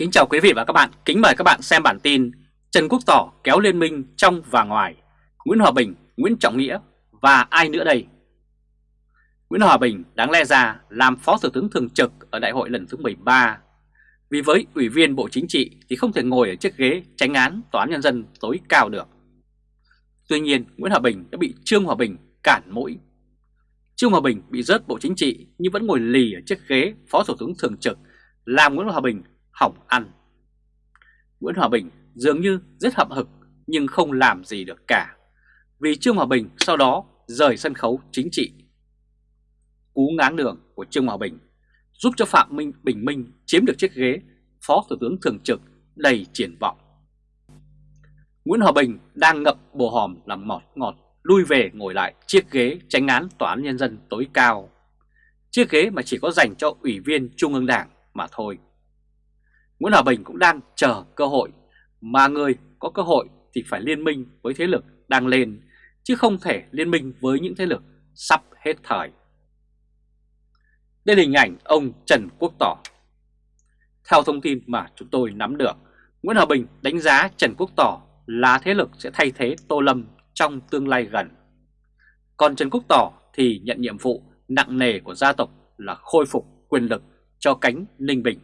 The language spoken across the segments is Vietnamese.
Kính chào quý vị và các bạn, kính mời các bạn xem bản tin Trần Quốc Tỏ kéo liên minh trong và ngoài. Nguyễn Hòa Bình, Nguyễn Trọng Nghĩa và ai nữa đây? Nguyễn Hòa Bình đáng lẽ ra làm Phó Thủ tướng Thường trực ở đại hội lần thứ 13 Vì với Ủy viên Bộ Chính trị thì không thể ngồi ở chiếc ghế tránh án Tòa án Nhân dân tối cao được. Tuy nhiên Nguyễn Hòa Bình đã bị Trương Hòa Bình cản mũi. Trương Hòa Bình bị rớt Bộ Chính trị nhưng vẫn ngồi lì ở chiếc ghế Phó Thủ tướng Thường trực làm Nguyễn Hòa Bình hỏng ăn. Nguyễn Hòa Bình dường như rất hậm hực nhưng không làm gì được cả, vì Trương Hòa Bình sau đó rời sân khấu chính trị. Cú ngáng đường của Trương Hòa Bình giúp cho Phạm Minh Bình Minh chiếm được chiếc ghế Phó Thủ tướng Thường trực đầy triển vọng. Nguyễn Hòa Bình đang ngập bồ hòm làm ngọt ngọt lui về ngồi lại chiếc ghế tránh án Tòa án Nhân dân tối cao. Chiếc ghế mà chỉ có dành cho Ủy viên Trung ương Đảng mà thôi. Nguyễn Hòa Bình cũng đang chờ cơ hội, mà người có cơ hội thì phải liên minh với thế lực đang lên, chứ không thể liên minh với những thế lực sắp hết thời. Đây là hình ảnh ông Trần Quốc Tỏ. Theo thông tin mà chúng tôi nắm được, Nguyễn Hòa Bình đánh giá Trần Quốc Tỏ là thế lực sẽ thay thế Tô Lâm trong tương lai gần. Còn Trần Quốc Tỏ thì nhận nhiệm vụ nặng nề của gia tộc là khôi phục quyền lực cho cánh Ninh Bình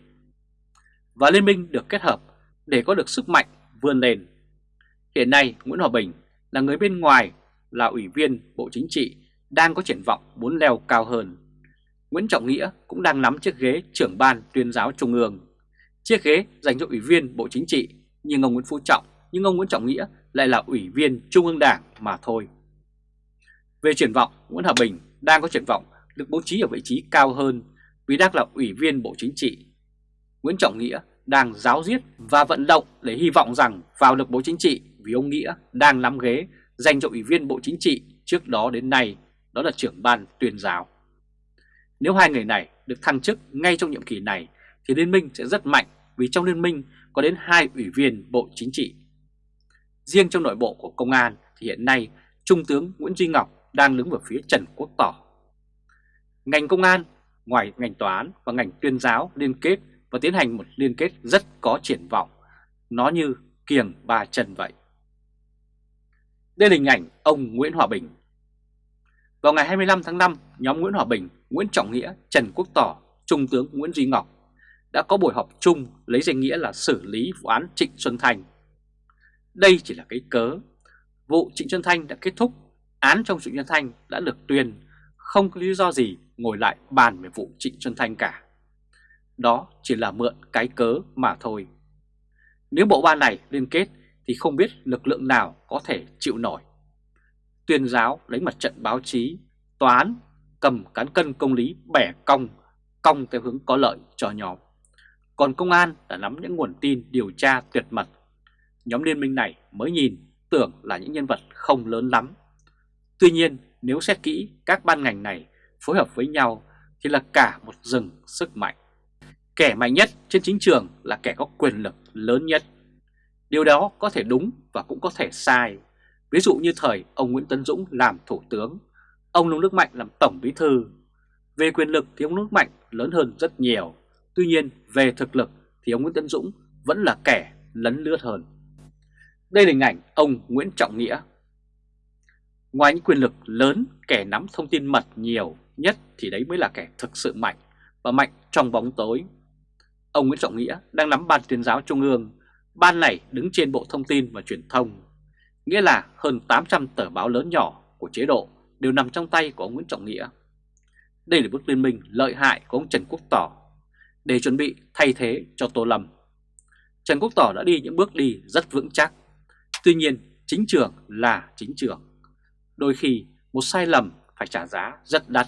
và liên minh được kết hợp để có được sức mạnh vươn lên. Hiện nay Nguyễn Hòa Bình là người bên ngoài là ủy viên Bộ Chính trị đang có triển vọng muốn leo cao hơn. Nguyễn Trọng Nghĩa cũng đang nắm chiếc ghế trưởng ban tuyên giáo trung ương. Chiếc ghế dành cho ủy viên Bộ Chính trị nhưng ông Nguyễn Phú Trọng nhưng ông Nguyễn Trọng Nghĩa lại là ủy viên Trung ương Đảng mà thôi. Về triển vọng, Nguyễn Hòa Bình đang có triển vọng được bố trí ở vị trí cao hơn vì đang là ủy viên Bộ Chính trị Nguyễn Trọng Nghĩa đang giáo diết và vận động để hy vọng rằng vào được Bộ Chính trị vì ông Nghĩa đang nắm ghế dành cho Ủy viên Bộ Chính trị trước đó đến nay, đó là trưởng ban tuyên giáo. Nếu hai người này được thăng chức ngay trong nhiệm kỳ này thì liên minh sẽ rất mạnh vì trong liên minh có đến hai ủy viên Bộ Chính trị. Riêng trong nội bộ của công an thì hiện nay Trung tướng Nguyễn Duy Ngọc đang đứng ở phía Trần Quốc Tỏ. Ngành công an, ngoài ngành tòa án và ngành tuyên giáo liên kết và tiến hành một liên kết rất có triển vọng. Nó như kiềng ba chân vậy. Đây là hình ảnh ông Nguyễn Hòa Bình. Vào ngày 25 tháng 5, nhóm Nguyễn Hòa Bình, Nguyễn Trọng Nghĩa, Trần Quốc Tỏ, Trung tướng Nguyễn Duy Ngọc đã có buổi họp chung lấy danh nghĩa là xử lý vụ án Trịnh Xuân Thanh. Đây chỉ là cái cớ. Vụ Trịnh Xuân Thanh đã kết thúc, án trong Trịnh Xuân Thanh đã được tuyên, không có lý do gì ngồi lại bàn về vụ Trịnh Xuân Thanh cả. Đó chỉ là mượn cái cớ mà thôi. Nếu bộ ba này liên kết thì không biết lực lượng nào có thể chịu nổi. Tuyên giáo lấy mặt trận báo chí, tòa án cầm cán cân công lý bẻ cong, cong theo hướng có lợi cho nhóm. Còn công an đã nắm những nguồn tin điều tra tuyệt mật. Nhóm liên minh này mới nhìn tưởng là những nhân vật không lớn lắm. Tuy nhiên nếu xét kỹ các ban ngành này phối hợp với nhau thì là cả một rừng sức mạnh. Kẻ mạnh nhất trên chính trường là kẻ có quyền lực lớn nhất. Điều đó có thể đúng và cũng có thể sai. Ví dụ như thời ông Nguyễn Tấn Dũng làm thủ tướng, ông Nông Đức Mạnh làm tổng bí thư. Về quyền lực thì ông Nước Mạnh lớn hơn rất nhiều. Tuy nhiên về thực lực thì ông Nguyễn Tấn Dũng vẫn là kẻ lấn lướt hơn. Đây là hình ảnh ông Nguyễn Trọng Nghĩa. Ngoài những quyền lực lớn, kẻ nắm thông tin mật nhiều nhất thì đấy mới là kẻ thực sự mạnh và mạnh trong bóng tối Ông Nguyễn Trọng Nghĩa đang nắm ban tuyên giáo trung ương, ban này đứng trên Bộ Thông tin và Truyền thông. Nghĩa là hơn 800 tờ báo lớn nhỏ của chế độ đều nằm trong tay của ông Nguyễn Trọng Nghĩa. Đây là bước liên minh lợi hại của ông Trần Quốc Tỏ để chuẩn bị thay thế cho Tô Lâm. Trần Quốc Tỏ đã đi những bước đi rất vững chắc. Tuy nhiên, chính trường là chính trường. Đôi khi một sai lầm phải trả giá rất đắt.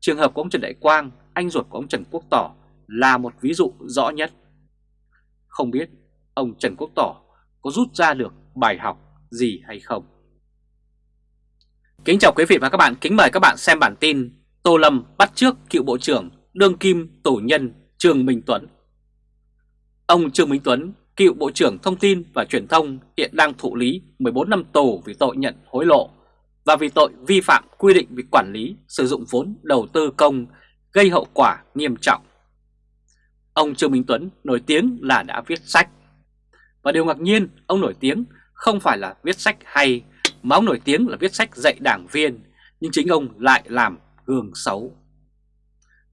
Trường hợp của ông Trần Đại Quang, anh ruột của ông Trần Quốc Tỏ là một ví dụ rõ nhất. Không biết ông Trần Quốc Tỏ có rút ra được bài học gì hay không? Kính chào quý vị và các bạn, kính mời các bạn xem bản tin Tô Lâm bắt trước cựu Bộ trưởng Đương Kim tổ Nhân Trương Minh Tuấn. Ông Trương Minh Tuấn, cựu Bộ trưởng Thông tin và Truyền thông hiện đang thụ lý 14 năm tù vì tội nhận hối lộ và vì tội vi phạm quy định về quản lý sử dụng vốn đầu tư công gây hậu quả nghiêm trọng. Ông Trương Minh Tuấn nổi tiếng là đã viết sách. Và điều ngạc nhiên, ông nổi tiếng không phải là viết sách hay, mà ông nổi tiếng là viết sách dạy đảng viên, nhưng chính ông lại làm gương xấu.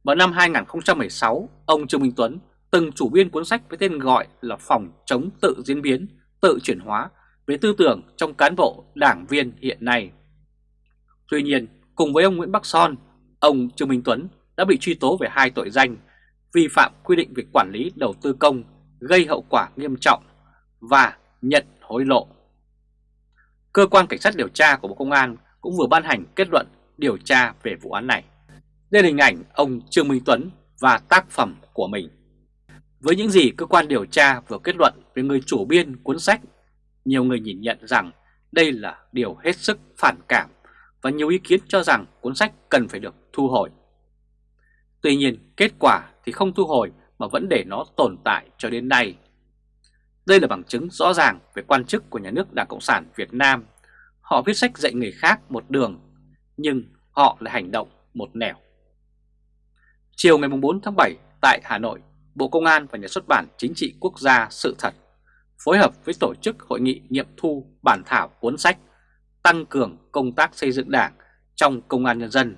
Vào năm 2016, ông Trương Minh Tuấn từng chủ biên cuốn sách với tên gọi là Phòng chống tự diễn biến, tự chuyển hóa về tư tưởng trong cán bộ đảng viên hiện nay. Tuy nhiên, cùng với ông Nguyễn Bắc Son, ông Trương Minh Tuấn đã bị truy tố về hai tội danh vi phạm quy định về quản lý đầu tư công gây hậu quả nghiêm trọng và nhận hối lộ. Cơ quan Cảnh sát điều tra của Bộ Công an cũng vừa ban hành kết luận điều tra về vụ án này. Đây là hình ảnh ông Trương Minh Tuấn và tác phẩm của mình. Với những gì cơ quan điều tra vừa kết luận về người chủ biên cuốn sách, nhiều người nhìn nhận rằng đây là điều hết sức phản cảm và nhiều ý kiến cho rằng cuốn sách cần phải được thu hồi. Tuy nhiên, kết quả thì không thu hồi mà vẫn để nó tồn tại cho đến nay. Đây là bằng chứng rõ ràng về quan chức của nhà nước Đảng Cộng sản Việt Nam. Họ viết sách dạy người khác một đường, nhưng họ lại hành động một nẻo. Chiều ngày 4 tháng 7 tại Hà Nội, Bộ Công an và Nhà xuất bản Chính trị Quốc gia Sự Thật phối hợp với tổ chức hội nghị nghiệm thu bản thảo cuốn sách tăng cường công tác xây dựng đảng trong công an nhân dân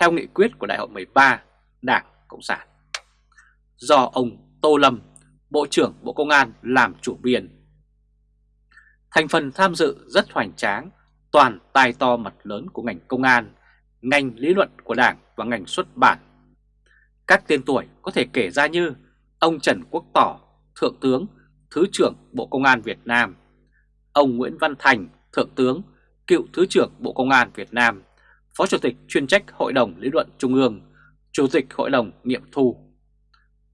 theo nghị quyết của Đại hội 13 Đảng Cộng sản. Do ông Tô Lâm, Bộ trưởng Bộ Công an làm chủ biên. Thành phần tham dự rất hoành tráng, toàn tài to mặt lớn của ngành công an, ngành lý luận của Đảng và ngành xuất bản. Các tên tuổi có thể kể ra như ông Trần Quốc Tỏ, Thượng tướng, Thứ trưởng Bộ Công an Việt Nam, ông Nguyễn Văn Thành, Thượng tướng, cựu Thứ trưởng Bộ Công an Việt Nam, Phó Chủ tịch chuyên trách Hội đồng Lý luận Trung ương, Chủ tịch Hội đồng Nghiệm thu.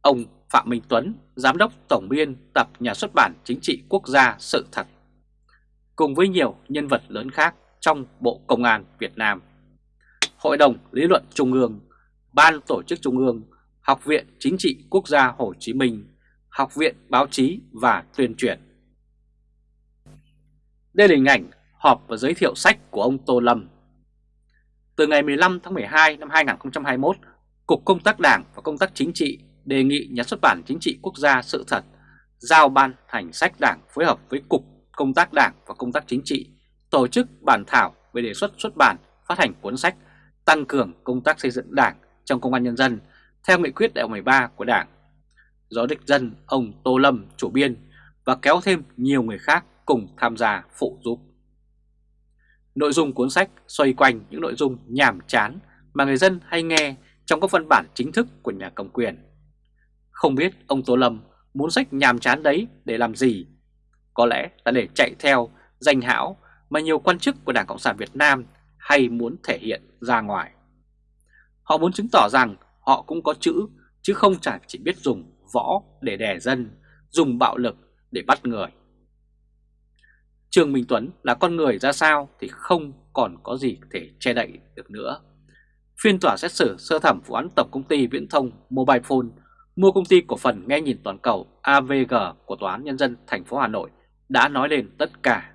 Ông Phạm Minh Tuấn, Giám đốc Tổng biên tập Nhà xuất bản Chính trị Quốc gia Sự Thật, cùng với nhiều nhân vật lớn khác trong Bộ Công an Việt Nam. Hội đồng Lý luận Trung ương, Ban Tổ chức Trung ương, Học viện Chính trị Quốc gia Hồ Chí Minh, Học viện Báo chí và Tuyên truyền. Đây là hình ảnh họp và giới thiệu sách của ông Tô Lâm. Từ ngày 15 tháng 12 năm 2021, Cục Công tác Đảng và Công tác Chính trị đề nghị Nhà xuất bản Chính trị Quốc gia Sự Thật giao ban hành sách đảng phối hợp với Cục Công tác Đảng và Công tác Chính trị tổ chức bản thảo về đề xuất xuất bản, phát hành cuốn sách tăng cường công tác xây dựng đảng trong công an nhân dân theo nghị quyết đại hội 13 của đảng. Do đích dân ông Tô Lâm chủ biên và kéo thêm nhiều người khác cùng tham gia phụ giúp. Nội dung cuốn sách xoay quanh những nội dung nhàm chán mà người dân hay nghe trong các văn bản chính thức của nhà cầm quyền. Không biết ông Tô Lâm muốn sách nhàm chán đấy để làm gì? Có lẽ là để chạy theo danh hão mà nhiều quan chức của Đảng Cộng sản Việt Nam hay muốn thể hiện ra ngoài. Họ muốn chứng tỏ rằng họ cũng có chữ chứ không chỉ biết dùng võ để đè dân, dùng bạo lực để bắt người. Trương Minh Tuấn là con người ra sao thì không còn có gì thể che đậy được nữa. Phiên tòa xét xử sơ thẩm vụ án Tổng Công ty Viễn thông Mobile Phone mua công ty cổ phần nghe nhìn toàn cầu AVG của Tòa án Nhân dân thành phố Hà Nội đã nói lên tất cả.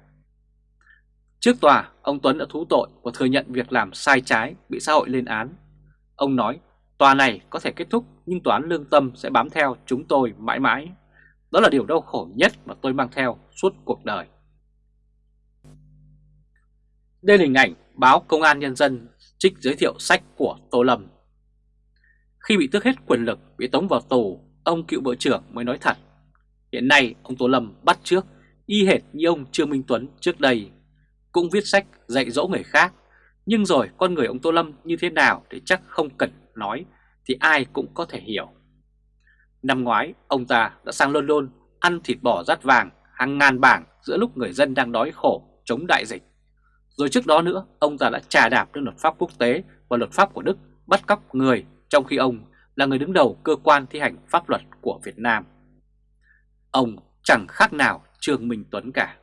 Trước tòa, ông Tuấn đã thú tội và thừa nhận việc làm sai trái bị xã hội lên án. Ông nói tòa này có thể kết thúc nhưng tòa án lương tâm sẽ bám theo chúng tôi mãi mãi. Đó là điều đau khổ nhất mà tôi mang theo suốt cuộc đời. Đây là hình ảnh báo Công an Nhân dân trích giới thiệu sách của Tô Lâm. Khi bị tước hết quyền lực, bị tống vào tù, ông cựu bộ trưởng mới nói thật. Hiện nay ông Tô Lâm bắt trước, y hệt như ông Trương Minh Tuấn trước đây, cũng viết sách dạy dỗ người khác. Nhưng rồi con người ông Tô Lâm như thế nào thì chắc không cần nói, thì ai cũng có thể hiểu. Năm ngoái, ông ta đã sang London ăn thịt bò rát vàng hàng ngàn bảng giữa lúc người dân đang đói khổ chống đại dịch. Rồi trước đó nữa, ông ta đã trà đạp lên luật pháp quốc tế và luật pháp của Đức bắt cóc người trong khi ông là người đứng đầu cơ quan thi hành pháp luật của Việt Nam. Ông chẳng khác nào Trương Minh Tuấn cả.